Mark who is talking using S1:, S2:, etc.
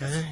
S1: 对。